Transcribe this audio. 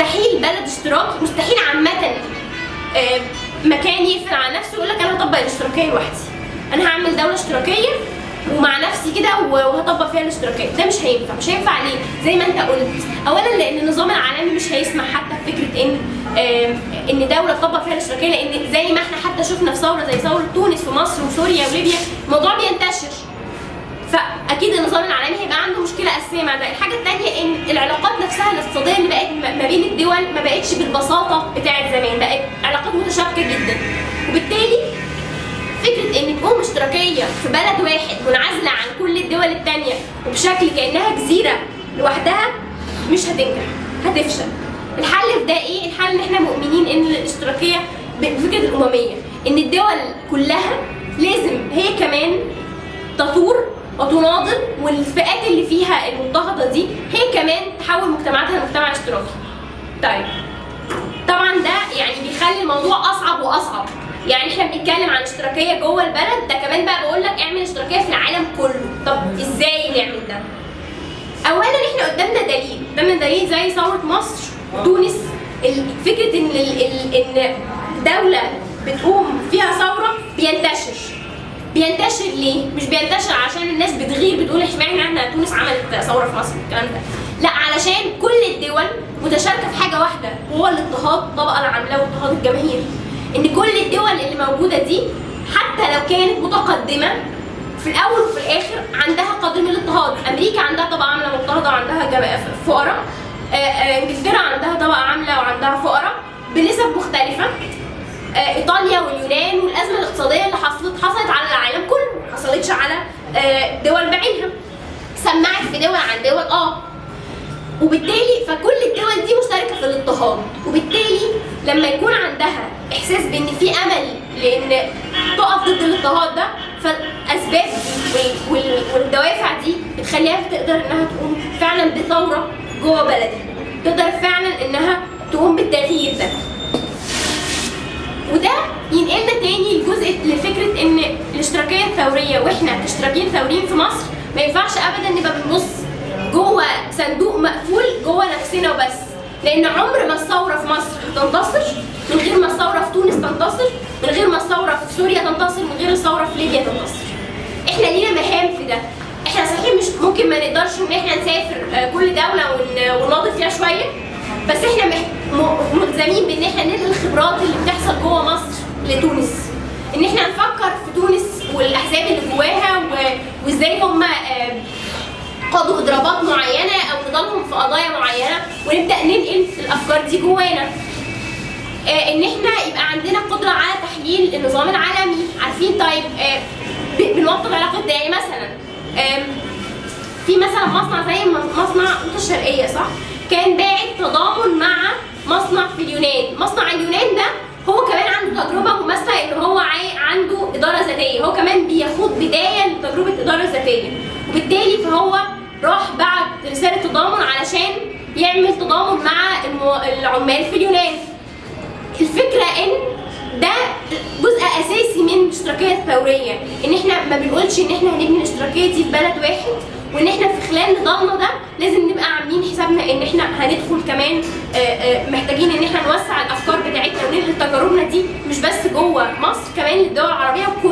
مستحيل بلد اشتراكي مستحيل عامة آه، مكان يقفل على نفسه ويقول لك أنا هطبق الاشتراكية لوحدي. أنا هعمل دولة اشتراكية ومع نفسي كده وهطبق فيها الاشتراكية. ده مش هينفع مش هينفع ليه؟ زي ما أنت قلت. اولا لأن النظام العالمي مش هيسمح حتى فكره إن آم، إن دولة تطبق فيها الاشتراكية لأن زي ما إحنا حتى شفنا في ثورة زي ثورة تونس ومصر وسوريا وليبيا الموضوع بينتشر. فأكيد النظام العالمي هيبقى عنده مشكلة أساسية مع ده. الحاجة الثانية إن العلاقات نفسها الاقتصادية ما بين الدول ما بقتش بالبساطة بتاعه زمان بقت علاقات متشابكه جدا. وبالتالي فكرة ان تقوم اشتراكية في بلد واحد منعزلة عن كل الدول الثانية وبشكل كأنها جزيرة لوحدها مش هتنجح هتفشل. الحل في ده إيه؟ الحل إن إحنا مؤمنين إن الاشتراكية بفكرة الأممية إن الدول كلها لازم هي كمان تثور وتناضل والفئات اللي فيها المضطهده دي هي كمان تحول مجتمعاتها لمجتمع اشتراكي. طيب. طبعا ده يعني بيخلي الموضوع أصعب وأصعب. يعني إحنا بنتكلم عن اشتراكية جوه البلد ده كمان بقى بقول لك اعمل اشتراكية في العالم كله. طب إزاي نعمل ده؟ اولا إحنا قدامنا دليل. قدامنا دليل زي ثورة مصر وتونس فكرة إن إن دولة بتقوم فيها ثورة بينتشر. بينتشر ليه؟ مش بينتشر عشان الناس بتغير بتقول اشمعنى إحنا تونس عملت ثورة في مصر الكلام ده. لا علشان كل الدول متشاركة في حاجة واحدة وهو الاضطهاد. الطبقه العامله واضطهاد الجماهير إن كل الدول اللي موجودة دي حتى لو كانت متقدمة في الأول وفي الآخر عندها قدر من الاضطهاد. أمريكا عندها طبقة عاملة مضطهدة وعندها فقراء. آه، آه، إنجلترا عندها طبقة عاملة وعندها فقراء بنسب مختلفة. آه، إيطاليا واليونان والأزمة الاقتصادية اللي حصلت حصلت على العالم كله ما حصلتش على دول بعينها. سمعت في دول عن دول آه. وبالتالي مشتركه في الاضطهاد. وبالتالي لما يكون عندها إحساس بإن في أمل لإن تقف ضد الاضطهاد ده فالأسباب وال- وال- والدوافع دي بتخليها تقدر إنها تقوم فعلا بثورة جوه بلدها. تقدر فعلا إنها تقوم بالتغيير ده. وده ينقلنا تاني لجزء لفكرة إن الاشتراكية الثورية وإحنا اشتراكيين ثوريين في مصر ما ينفعش ابدا نبقى بنبص جوه صندوق مقفول جوه نفسنا وبس. لأن عمر ما الثوره في مصر هتنتصر من غير ما الثوره في تونس تنتصر من غير ما الثوره في سوريا تنتصر من غير الثوره في ليبيا تنتصر. إحنا لينا مهام في ده. إحنا صحيح مش ممكن ما نقدرش إن إحنا نسافر آه، كل دولة ون- ونناضل فيها شوية بس إحنا ملزمين بإن إحنا ننقل الخبرات اللي بتحصل جوه مصر لتونس. إن إحنا نفكر في تونس والأحزاب اللي جواها وإزاي هم قادوا إضرابات معينة أو نضالهم ونبدأ ننقل الأفكار دي جوانا. آه، إن إحنا يبقى عندنا قدرة على تحليل النظام العالمي. عارفين؟ طيب آه، ب- بنوطد علاقات ده مثلا. آم، في مثلا مصنع زي مصنع قوطة الشرقية صح؟ كان باعت تضامن مع مصنع في اليونان، مصنع اليونان ده هو كمان عنده تجربة مماثلة إن هو علشان يعمل تضامن مع العمال في اليونان. الفكرة إن ده جزء أساسي من الاشتراكيه الثورية إن إحنا ما بنقولش إن إحنا هنبني الاشتراكية دي في بلد واحد وإن إحنا في خلال نضالنا ده لازم نبقى عاملين حسابنا إن إحنا هندخل كمان محتاجين إن إحنا نوسع الأفكار بتاعتنا وننقل تجاربنا دي مش بس جوه مصر كمان للدول العربية وكل